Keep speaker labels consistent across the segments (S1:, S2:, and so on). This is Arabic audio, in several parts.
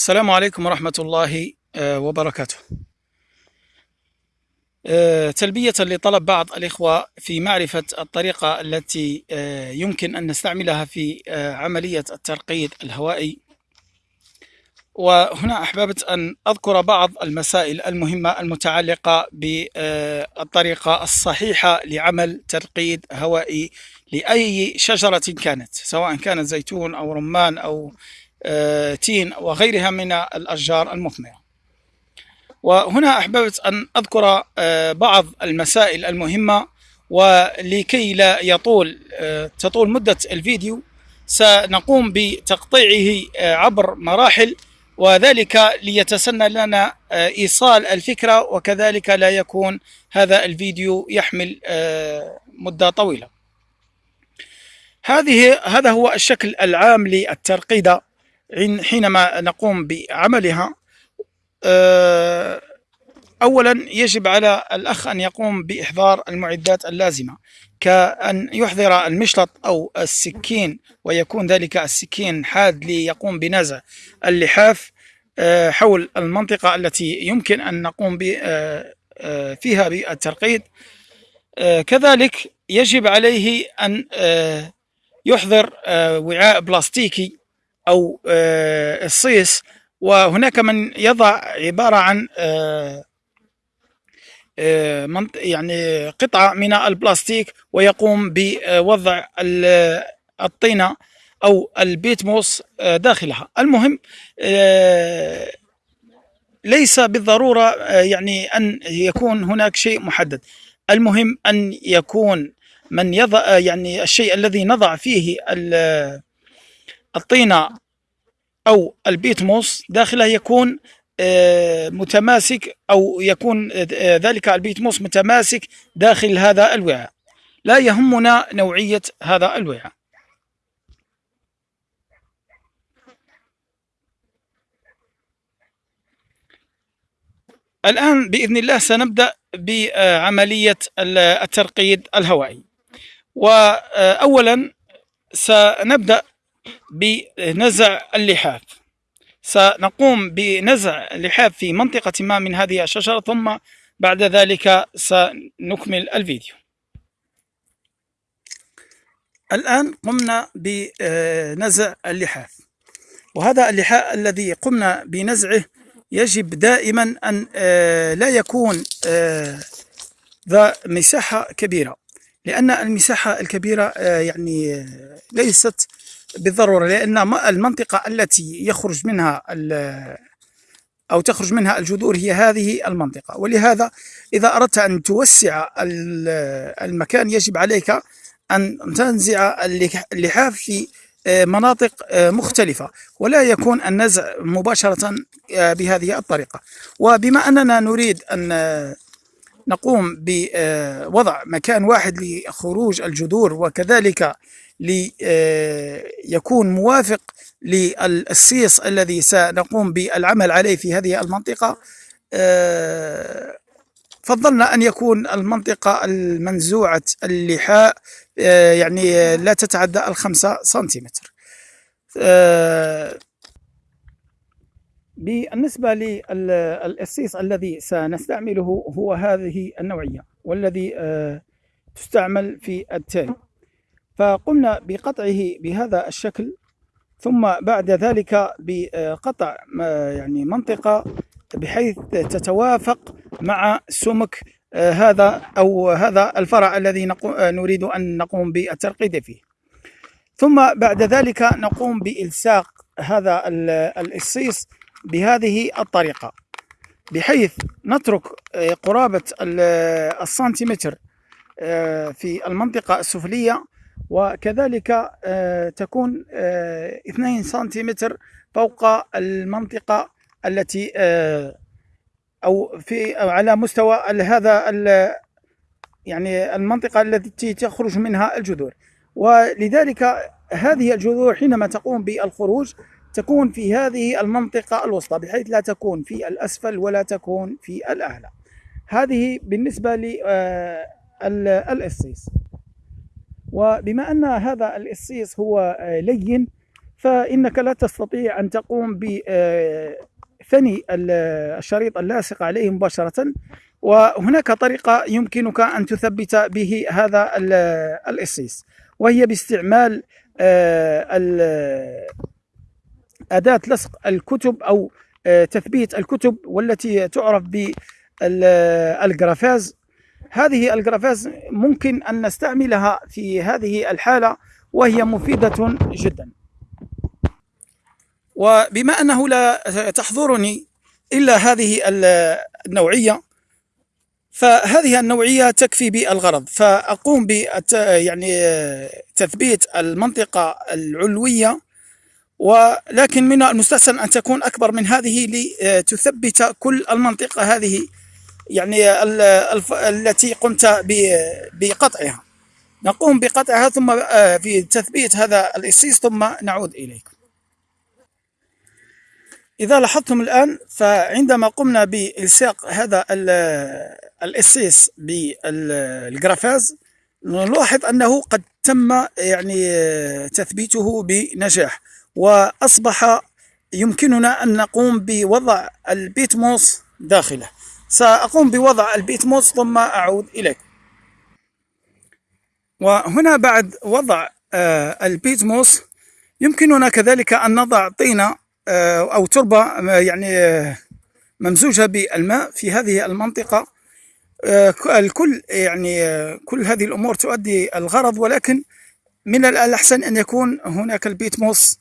S1: السلام عليكم ورحمة الله آه، وبركاته. آه، تلبية لطلب بعض الإخوة في معرفة الطريقة التي آه، يمكن أن نستعملها في عملية الترقيد الهوائي وهنا أحببت أن أذكر بعض المسائل المهمة المتعلقة بالطريقة الصحيحة لعمل ترقيد هوائي لأي شجرة كانت سواء كانت زيتون أو رمان أو تين وغيرها من الأشجار المثمرة. وهنا أحببت أن أذكر آه، بعض المسائل المهمة ولكي لا يطول آه، تطول مدة الفيديو سنقوم بتقطيعه آه، عبر مراحل وذلك ليتسنى لنا إيصال الفكرة وكذلك لا يكون هذا الفيديو يحمل مدة طويلة. هذه هذا هو الشكل العام للترقيدة. حينما نقوم بعملها آه، أولا يجب على الأخ أن يقوم بإحضار المعدات اللازمة كأن يحضر المشلط أو السكين ويكون ذلك السكين حاد ليقوم بنزع اللحاف آه، حول المنطقة التي يمكن أن نقوم آه، فيها بالترقيد. كذلك يجب عليه أن يحضر وعاء بلاستيكي أو الصيص. وهناك من يضع عبارة عن آه، آه، يعني قطعة من البلاستيك ويقوم بوضع الطينة أو البيتموس آه، داخلها. المهم ليس بالضرورة يعني أن يكون هناك شيء محدد. المهم أن يكون من يضع يعني الشيء الذي نضع فيه الطينة أو البيتموس داخله يكون آه، متماسك أو يكون آه، ذلك البيتموس متماسك داخل هذا الوعاء. لا يهمنا نوعية هذا الوعاء. الآن بإذن الله سنبدأ بعملية الترقيد الهوائي. وأولا سنبدأ بنزع اللحاف. سنقوم بنزع اللحاف في منطقة ما من هذه الشجرة ثم بعد ذلك سنكمل الفيديو. الآن قمنا بنزع اللحاف. وهذا اللحاف الذي قمنا بنزعه يجب دائما أن آه، لا يكون آه، ذا مساحة كبيرة. لأن المساحة الكبيرة آه، يعني ليست بالضرورة لأن المنطقة التي يخرج منها أو تخرج منها الجذور هي هذه المنطقة. ولهذا إذا أردت أن توسع المكان يجب عليك أن تنزع اللحاف في آه، مناطق آه، مختلفة. ولا يكون النزع مباشرة آه، بهذه الطريقة. وبما أننا نريد أن نقوم بوضع مكان واحد لخروج الجذور وكذلك ليكون موافق للسيس الذي سنقوم بالعمل عليه في هذه المنطقة. فضلنا أن يكون المنطقة المنزوعة اللحاء يعني لا تتعدى الخمسة سنتيمتر. بالنسبة للأسيس الذي سنستعمله هو هذه النوعية والذي تستعمل في التالي فقمنا بقطعه بهذا الشكل ثم بعد ذلك بقطع يعني منطقة بحيث تتوافق مع سمك آه، هذا أو هذا الفرع الذي نريد أن نقوم بالترقيد فيه. ثم بعد ذلك نقوم بإلصاق هذا الإصيص بهذه الطريقة بحيث نترك آه، قرابة السنتيمتر آه، في المنطقة السفلية وكذلك آه، تكون 2 آه، سنتيمتر فوق المنطقة التي آه، أو في على مستوى هذا يعني المنطقة التي تخرج منها الجذور. ولذلك هذه الجذور حينما تقوم بالخروج تكون في هذه المنطقة الوسطى بحيث لا تكون في الأسفل ولا تكون في الأعلى هذه بالنسبة للإصيص وبما أن هذا الإصيص هو آه، لين فإنك لا تستطيع أن تقوم بثني الشريط اللاصق عليه مباشرة. وهناك طريقة يمكنك أن تثبت به هذا الإصيص وهي باستعمال أداة لصق الكتب أو تثبيت الكتب والتي تعرف بالجرافاز. هذه الجرافاز ممكن أن نستعملها في هذه الحالة وهي مفيدة جدا. وبما أنه لا تحضرني إلا هذه النوعية فهذه النوعية تكفي بالغرض. فأقوم ب يعني تثبيت المنطقة العلوية ولكن من المستحسن أن تكون أكبر من هذه لتثبت كل المنطقة هذه يعني التي قمت بقطعها. نقوم بقطعها ثم آه، في تثبيت هذا الإصيص ثم نعود إليكم. إذا لاحظتم الآن فعندما قمنا بإلصاق هذا الإصيص بالجرافاز نلاحظ أنه قد تم يعني تثبيته بنجاح. وأصبح يمكننا أن نقوم بوضع البيتموس داخله. سأقوم بوضع البيتموس ثم أعود إليكم وهنا بعد وضع آه، البيتموس يمكننا كذلك أن نضع طينة آه، أو تربة آه، يعني ممزوجة بالماء في هذه المنطقة. الكل يعني كل هذه الأمور تؤدي الغرض ولكن من الأحسن أن يكون هناك البيتموس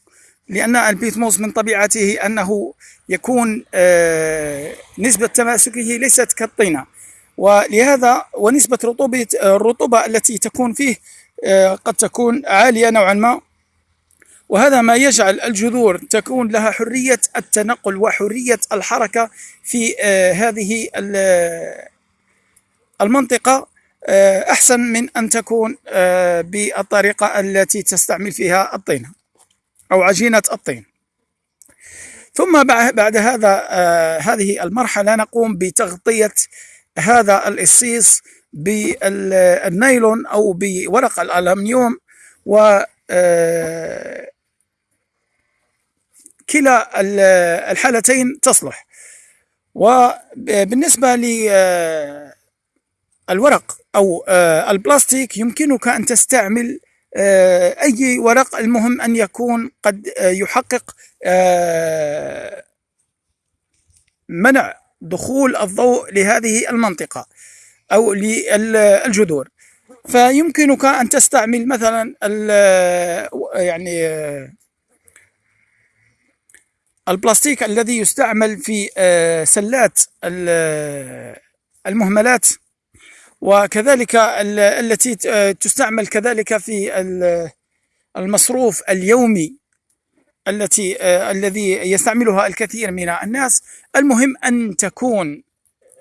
S1: لأن البيتموس من طبيعته أنه يكون نسبة تماسكه ليست كالطينة. ولهذا ونسبة رطوبة الرطوبة التي تكون فيه آه، قد تكون عالية نوعا ما. وهذا ما يجعل الجذور تكون لها حرية التنقل وحرية الحركة في آه، هذه المنطقة. آه، أحسن من أن تكون بالطريقة التي تستعمل فيها الطين أو عجينة الطين. ثم بعد هذا هذه المرحلة نقوم بتغطية هذا الإصيص بالنايلون أو بورق الألمنيوم و آه، كلا الحالتين تصلح. وبالنسبة للورق آه، أو آه، البلاستيك يمكنك أن تستعمل أي ورق المهم أن يكون قد يحقق منع دخول الضوء لهذه المنطقة أو للجذور. فيمكنك أن تستعمل مثلا يعني البلاستيك الذي يستعمل في آه، سلات المهملات. وكذلك التي تستعمل كذلك في المصروف اليومي التي آه الذي يستعملها الكثير من الناس. المهم أن تكون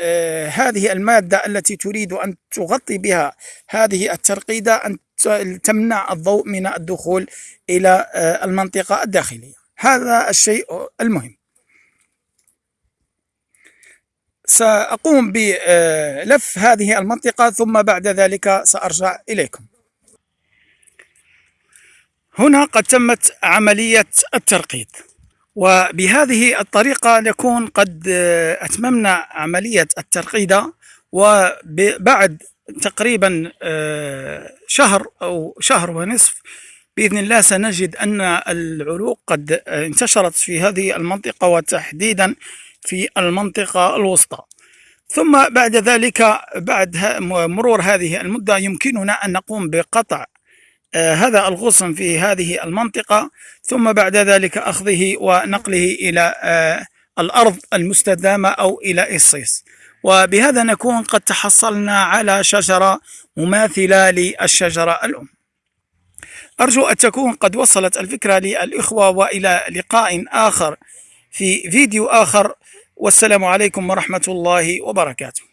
S1: آه هذه المادة التي تريد أن تغطي بها هذه الترقيدة أن تمنع الضوء من الدخول إلى آه المنطقة الداخلية. هذا الشيء المهم. سأقوم بلف هذه المنطقة ثم بعد ذلك سأرجع إليكم. هنا قد تمت عملية الترقيد وبهذه الطريقة نكون قد أتممنا عملية الترقيدة وبعد تقريبا آه، شهر أو شهر ونصف بإذن الله سنجد أن العروق قد انتشرت في هذه المنطقة وتحديدا في المنطقة الوسطى. ثم بعد ذلك بعد مرور هذه المدة يمكننا أن نقوم بقطع آه، هذا الغصن في هذه المنطقة ثم بعد ذلك أخذه ونقله إلى آه، الأرض المستدامة أو إلى إصيص. وبهذا نكون قد تحصلنا على شجرة مماثلة للشجرة الأم. أرجو أن تكون قد وصلت الفكرة للإخوة وإلى لقاء آخر. في فيديو آخر. والسلام عليكم ورحمة الله وبركاته.